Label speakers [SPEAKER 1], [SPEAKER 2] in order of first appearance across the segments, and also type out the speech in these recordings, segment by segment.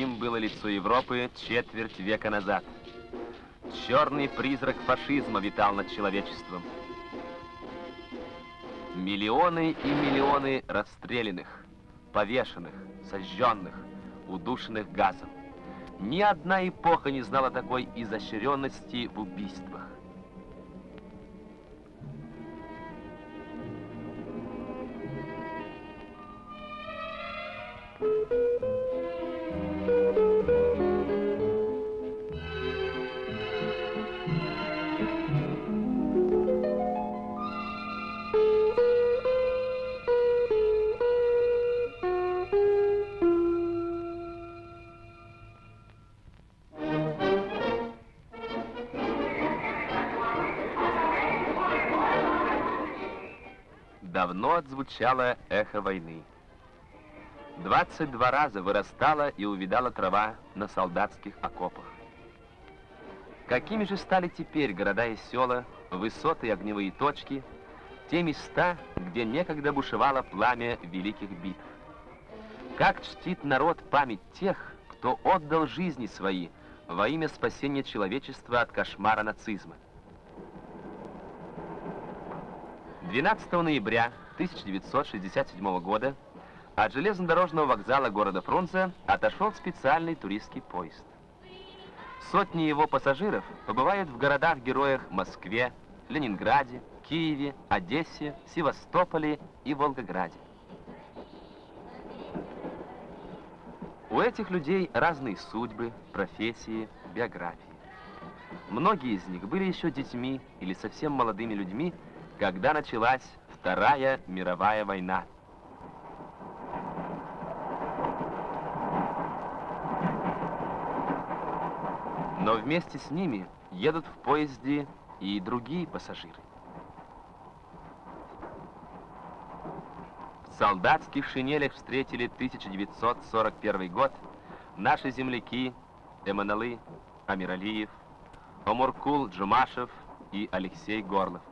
[SPEAKER 1] Таким было лицо Европы четверть века назад. Черный призрак фашизма витал над человечеством. Миллионы и миллионы расстрелянных, повешенных, сожженных, удушенных газом. Ни одна эпоха не знала такой изощренности в убийствах. Давно отзвучало эхо войны. 22 раза вырастала и увидала трава на солдатских окопах. Какими же стали теперь города и села, высоты и огневые точки, те места, где некогда бушевало пламя великих битв? Как чтит народ память тех, кто отдал жизни свои во имя спасения человечества от кошмара нацизма? 12 ноября 1967 года от железнодорожного вокзала города Фрунзе отошел специальный туристский поезд. Сотни его пассажиров побывают в городах-героях Москве, Ленинграде, Киеве, Одессе, Севастополе и Волгограде. У этих людей разные судьбы, профессии, биографии. Многие из них были еще детьми или совсем молодыми людьми, когда началась Вторая мировая война. Но вместе с ними едут в поезде и другие пассажиры. В солдатских шинелях встретили 1941 год наши земляки Эманалы Амиралиев, Омуркул Джумашев и Алексей Горлов.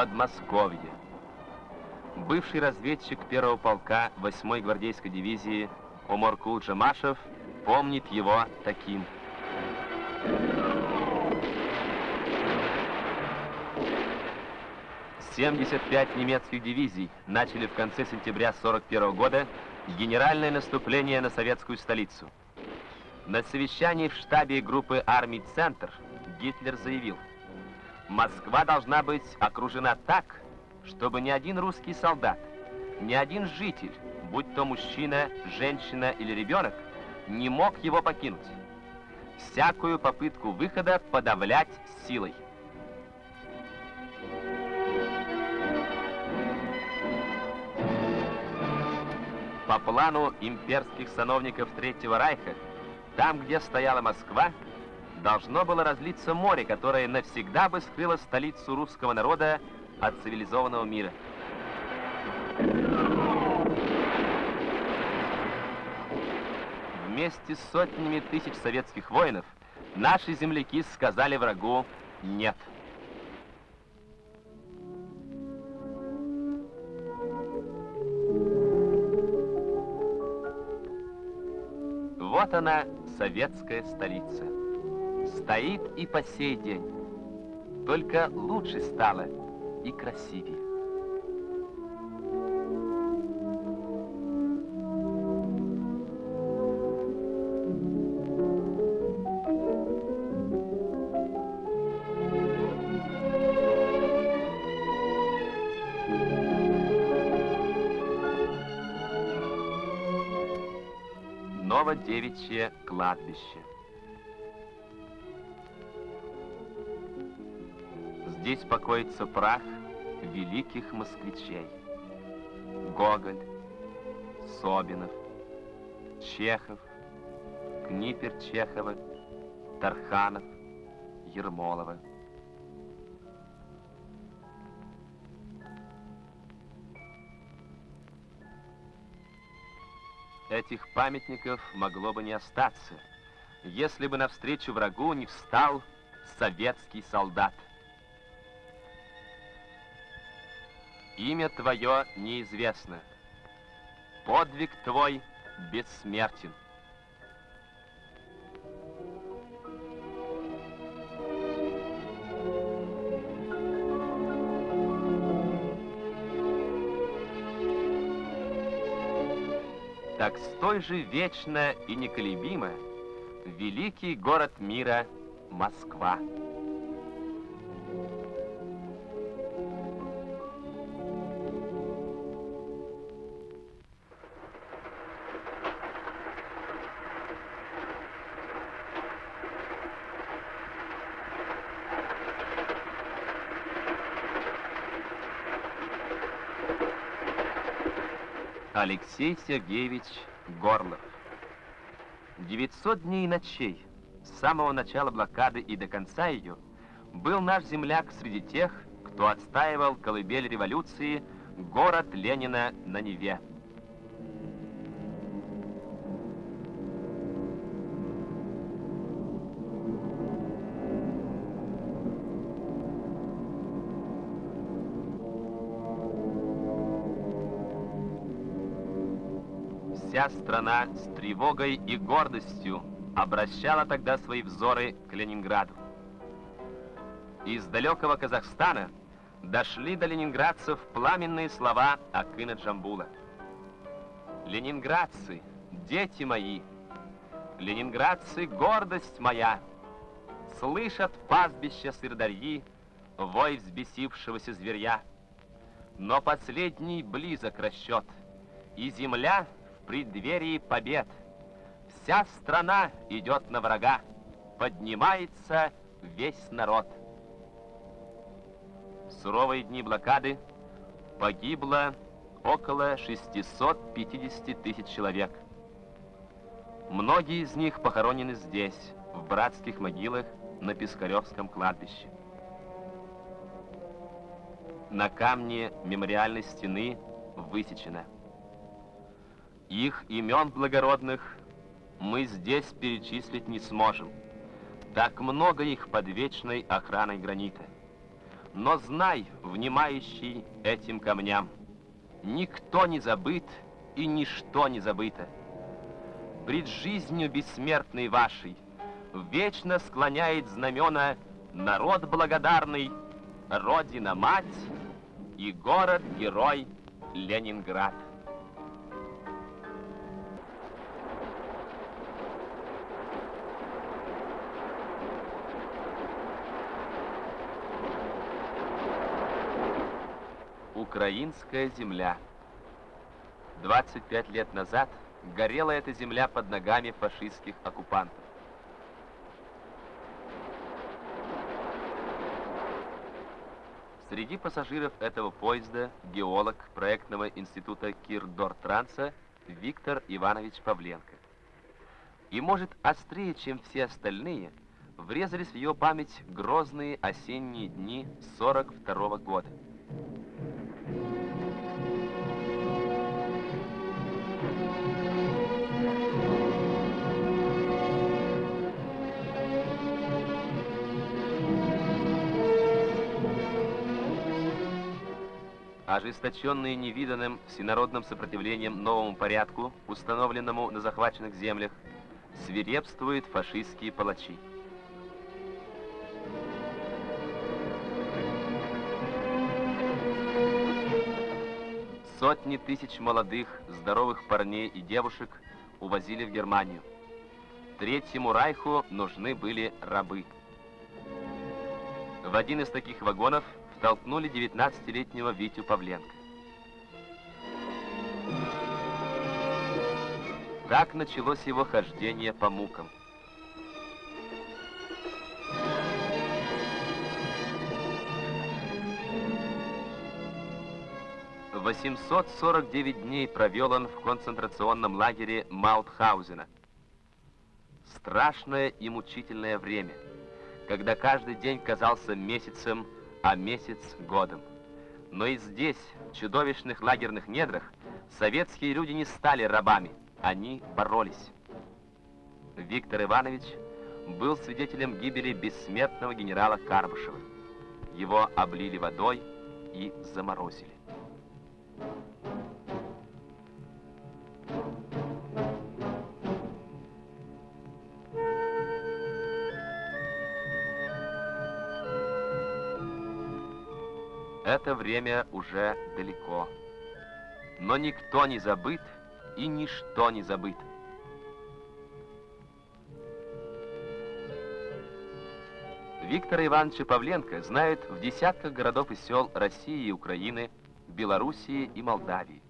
[SPEAKER 1] Подмосковье. Бывший разведчик первого полка 8-й гвардейской дивизии Оморкул Джамашев помнит его таким. Семьдесят пять немецких дивизий начали в конце сентября 41 года генеральное наступление на советскую столицу. На совещании в штабе группы армий «Центр» Гитлер заявил – Москва должна быть окружена так, чтобы ни один русский солдат, ни один житель, будь то мужчина, женщина или ребенок, не мог его покинуть. Всякую попытку выхода подавлять силой. По плану имперских сановников Третьего Райха, там, где стояла Москва, должно было разлиться море, которое навсегда бы скрыло столицу русского народа от цивилизованного мира. Вместе с сотнями тысяч советских воинов наши земляки сказали врагу «нет». Вот она, советская столица стоит и по сей день. Только лучше стало и красивее. Новодевичье кладбище. Здесь покоится прах великих москвичей. Гоголь, Собинов, Чехов, Книпер Чехова, Тарханов, Ермолова. Этих памятников могло бы не остаться, если бы навстречу врагу не встал советский солдат. Имя твое неизвестно. Подвиг твой бессмертен. Так столь же вечно и неколебимо великий город мира Москва. Алексей Сергеевич Горлов. 900 дней и ночей, с самого начала блокады и до конца ее, был наш земляк среди тех, кто отстаивал колыбель революции, город Ленина на Неве. Вся страна с тревогой и гордостью обращала тогда свои взоры к Ленинграду. Из далекого Казахстана дошли до ленинградцев пламенные слова Акына Джамбула. «Ленинградцы, дети мои, ленинградцы, гордость моя, слышат пастбища сырдарьи, вой взбесившегося зверя. Но последний близок расчет, и земля преддверии побед. Вся страна идет на врага, поднимается весь народ. В суровые дни блокады погибло около 650 тысяч человек. Многие из них похоронены здесь, в братских могилах на Пискаревском кладбище. На камне мемориальной стены высечено. Их имен благородных мы здесь перечислить не сможем. Так много их под вечной охраной гранита. Но знай, внимающий этим камням, никто не забыт и ничто не забыто. Пред жизнью бессмертной вашей вечно склоняет знамена народ благодарный, Родина-мать и город-герой Ленинград. Украинская земля. 25 лет назад горела эта земля под ногами фашистских оккупантов. Среди пассажиров этого поезда геолог проектного института Кирдортранса Виктор Иванович Павленко. И, может, острее, чем все остальные, врезались в ее память грозные осенние дни 42 -го года. Ожесточенные невиданным всенародным сопротивлением новому порядку, установленному на захваченных землях, свирепствуют фашистские палачи. Сотни тысяч молодых, здоровых парней и девушек увозили в Германию. Третьему Райху нужны были рабы. В один из таких вагонов толкнули 19-летнего Витю Павленко. Так началось его хождение по мукам. Восемьсот сорок девять дней провел он в концентрационном лагере Маутхаузена. Страшное и мучительное время, когда каждый день казался месяцем а месяц годом. Но и здесь, в чудовищных лагерных недрах, советские люди не стали рабами, они боролись. Виктор Иванович был свидетелем гибели бессмертного генерала Карбышева. Его облили водой и заморозили. Это время уже далеко. Но никто не забыт и ничто не забыто. Виктора Ивановича Павленко знают в десятках городов и сел России и Украины, Белоруссии и Молдавии.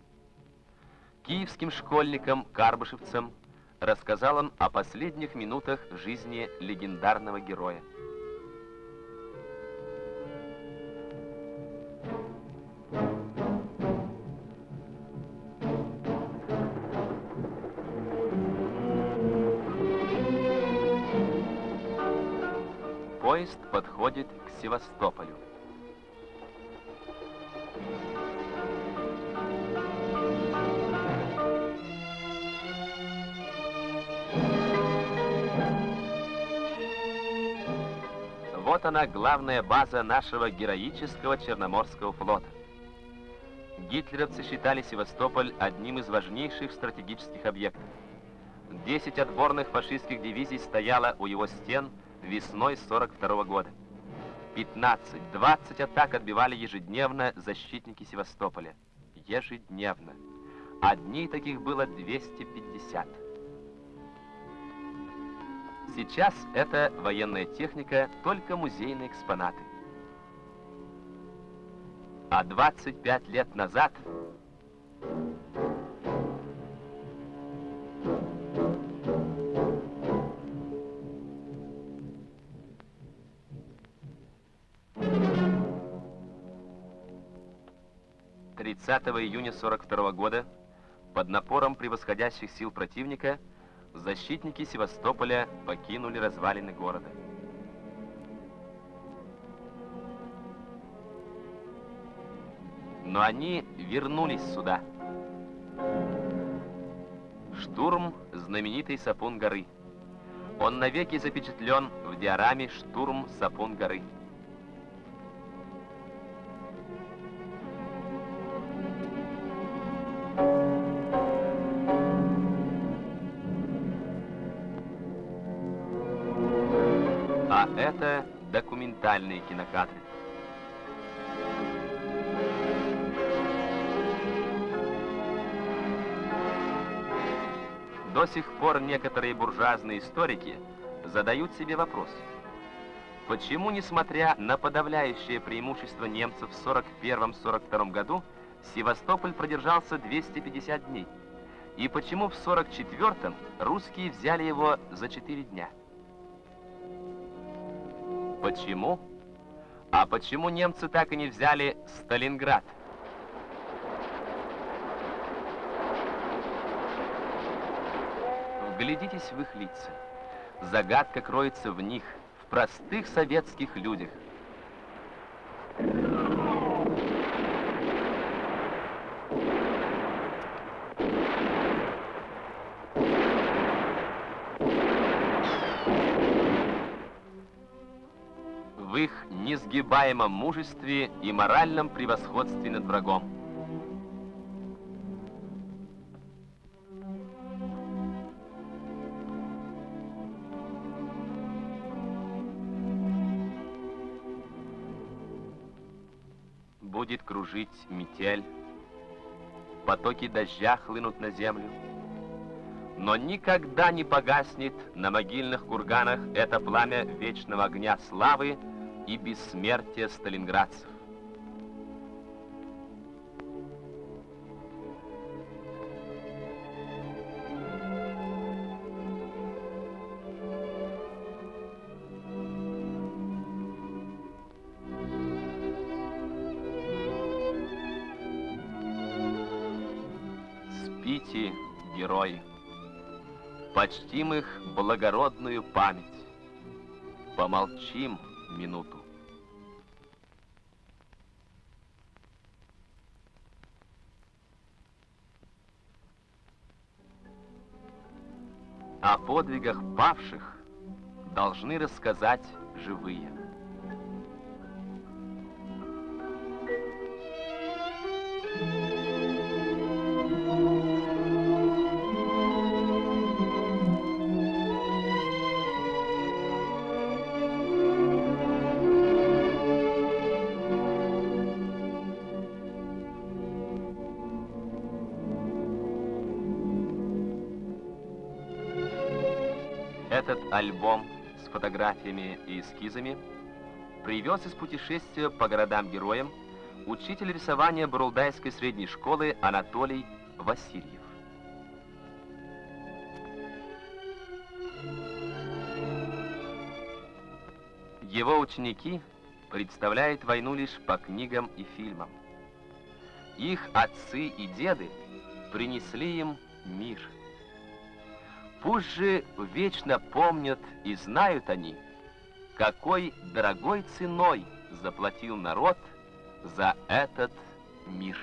[SPEAKER 1] Киевским школьникам, карбышевцам рассказал он о последних минутах жизни легендарного героя. Севастополю. Вот она, главная база нашего героического Черноморского флота. Гитлеровцы считали Севастополь одним из важнейших стратегических объектов. Десять отборных фашистских дивизий стояло у его стен весной 42 года. 15-20 атак отбивали ежедневно защитники Севастополя. Ежедневно. Дней таких было 250. Сейчас это военная техника, только музейные экспонаты. А 25 лет назад 30 июня 42 года под напором превосходящих сил противника защитники Севастополя покинули развалины города. Но они вернулись сюда. Штурм знаменитой Сапун горы. Он навеки запечатлен в диораме «Штурм Сапун горы». А это документальные кинокадры. До сих пор некоторые буржуазные историки задают себе вопрос, почему, несмотря на подавляющее преимущество немцев в 41-42 году, Севастополь продержался 250 дней, и почему в 44-м русские взяли его за 4 дня? Почему? А почему немцы так и не взяли Сталинград? Вглядитесь в их лица. Загадка кроется в них, в простых советских людях. В их несгибаемом мужестве и моральном превосходстве над врагом. Будет кружить метель, потоки дождя хлынут на землю, но никогда не погаснет на могильных курганах это пламя вечного огня славы и бессмертия сталинградцев. Спите, герои, почтим их благородную память, помолчим минуту. О подвигах павших должны рассказать живые. Этот альбом с фотографиями и эскизами привез из путешествия по городам-героям учитель рисования Бурулдайской средней школы Анатолий Васильев. Его ученики представляют войну лишь по книгам и фильмам. Их отцы и деды принесли им мир. Пусть же вечно помнят и знают они, какой дорогой ценой заплатил народ за этот мир.